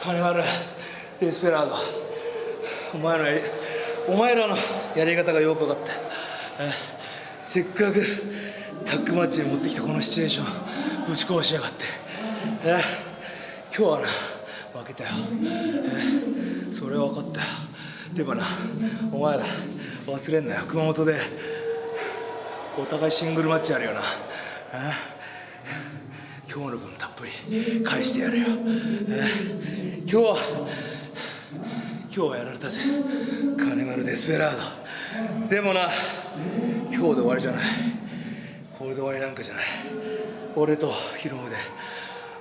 金丸デスペラード。お前のやりお前らのやり方がよく分かったえせっかくタッグマッチに持ってきたこのシチュエーションぶち壊しやがって。今日はな負けたよ。それは分かったよ。でもなお前ら忘れんなよ。熊本でお互いシングルマッチやるよな。今日の分たっぷり返してやるよ。え今日は今日はやられたぜ。金丸デスペラード。でもな今日で終わりじゃない。これで終わりなんかじゃない。俺とヒロムで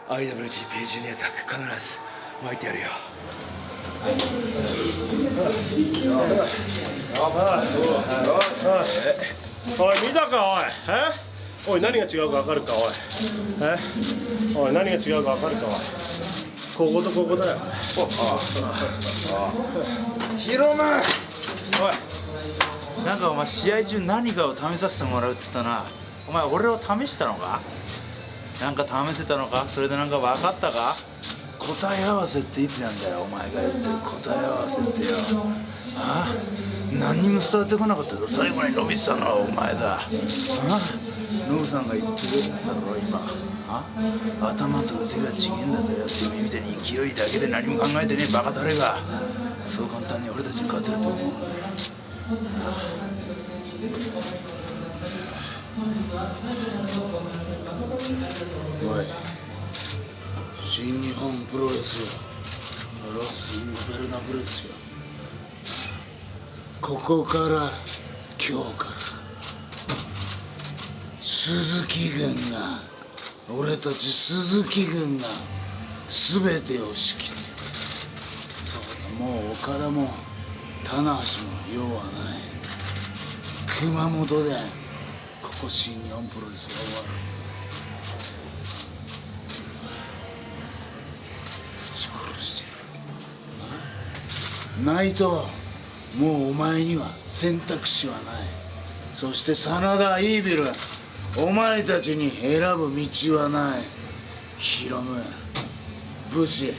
IWGP ジュニアタッグ必ず巻いてやるよ。おい見たかおい。え？おい何が違うか分かるかおい。え？おい何が違うか分かるかおい。こことここだよヒロム。おい。なんかお前試合中何かを試させてもらうっつったな。お前俺を試したのか？なんか試せたのか？それでなんか分かったか？答え合わせっていつなんだよお前が言ってる答え合わせってよ。あ。何にも伝わってこなかったぞ。最後に伸びてたのはお前だ。あノブさんが言ってるんだろ今。あ？頭と腕が違えんだとよって耳たいに勢いだけで何も考えてねえバカ誰が。そう簡単に俺たちに勝てると思うんだよ。おい。新日本プロレスよロス・インゴベルナブレスよここから今日から鈴木軍が俺たち鈴木軍が全てを仕切ってくるそうだもう岡田も棚橋も用はない。熊本でここ新日本プロレスが終わる。ぶち殺してる。な？いともうお前には選択肢はない。そして真田イービルお前たちに選ぶ道はない。ヒロム武士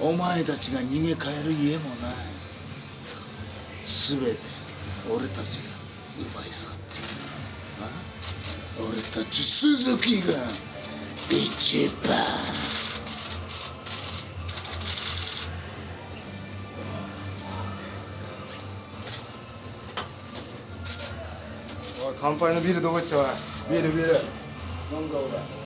お前たちが逃げ帰る家もない。全て俺たちが奪い去っている。俺たち鈴木が一番。乾杯のビールどこ行った？おい。ビールビール。なんだ？俺